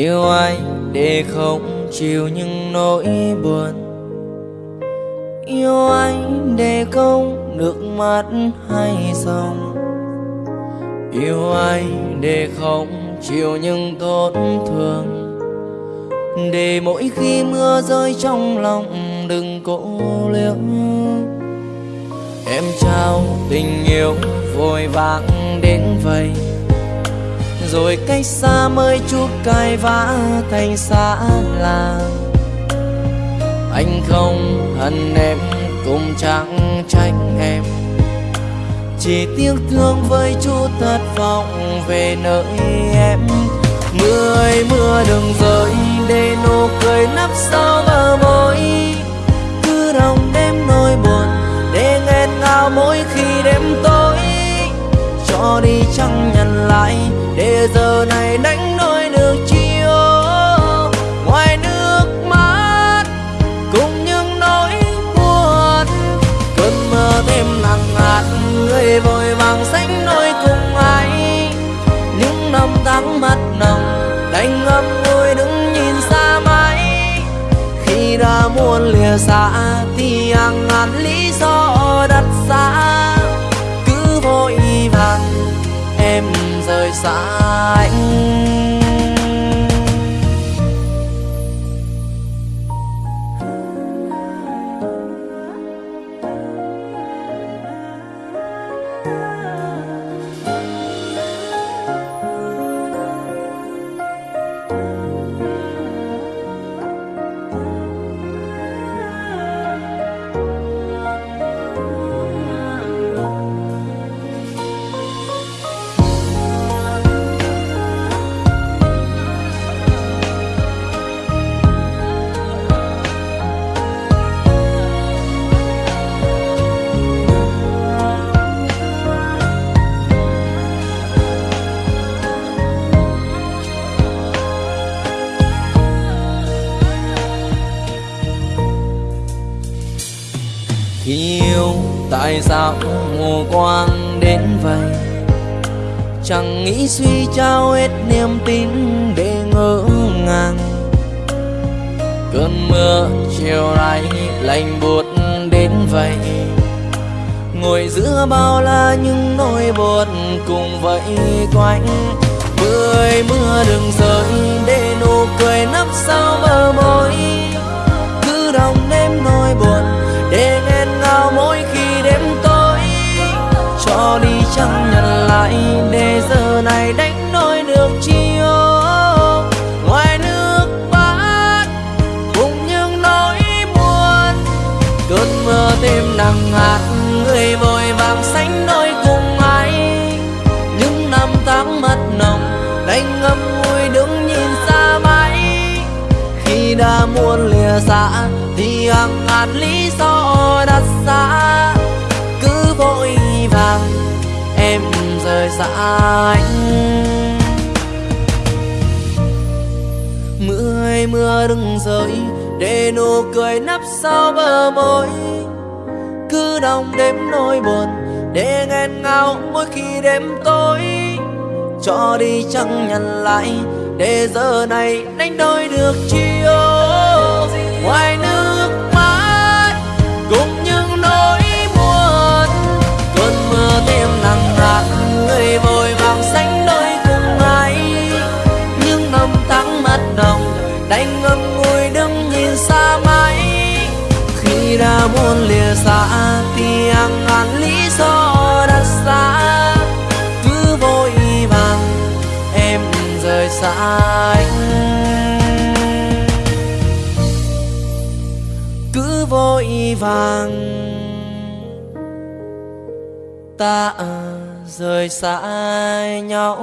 Yêu anh để không chịu những nỗi buồn. Yêu anh để không nước mắt hay dòng, Yêu anh để không chịu những tổn thương. Để mỗi khi mưa rơi trong lòng đừng cố liễu. Em trao tình yêu vội vàng đến vậy. Rồi cách xa mới chút cay vã thành xa làng. Anh không hận em, cũng chẳng trách em. Chỉ tiếc thương với chút thất vọng về nơi em. Mưa ơi mưa đừng rơi để nụ cười nấp sau bờ môi. Cứ đồng đêm nỗi buồn để nghẹn ngào mỗi khi Đi chẳng nhận lại. Để giờ này đánh đôi được chiều. Ngoài nước mắt cùng những nỗi buồn. Cơn mơ thêm nặng hạt người vội vàng sánh đôi cùng ai. Những năm tháng mắt nồng, đành ngâm ngùi đứng nhìn xa mãi. Khi đã muốn lìa xa, thì hàng ngàn lý do đặt ra rời xa. Tại sao mù quang đến vậy? Chẳng nghĩ suy trao hết niềm tin để ngỡ ngàng. Cơn mưa chiều nay lạnh buốt đến vậy. Ngồi giữa bao la những nỗi buồn cùng vậy quanh. Mưa mưa đừng Cho đi chẳng nhận lại để giờ này đánh đôi được chi? Ngoài nước bát cùng những nỗi buồn, Cơn mưa thêm nặng hạt, người vội vàng sánh đôi cùng ai Những năm tháng mất nồng đành ngâm vui đứng nhìn xa mãi Khi đã muốn lìa xa thì hàng ngàn lý em rời xa anh. Mưa ơi mưa đừng rơi để nụ cười nấp sau bờ môi. Cứ đong đêm nỗi buồn, để nghẹn ngào mỗi khi đêm tối. Cho đi chẳng nhận lại, để giờ này đánh đôi được chiều. Đã muốn lìa xa, thì hàng ngàn lý do đặt xa. Cứ vội vàng em rời xa anh. Cứ vội vàng ta rời xa nhau.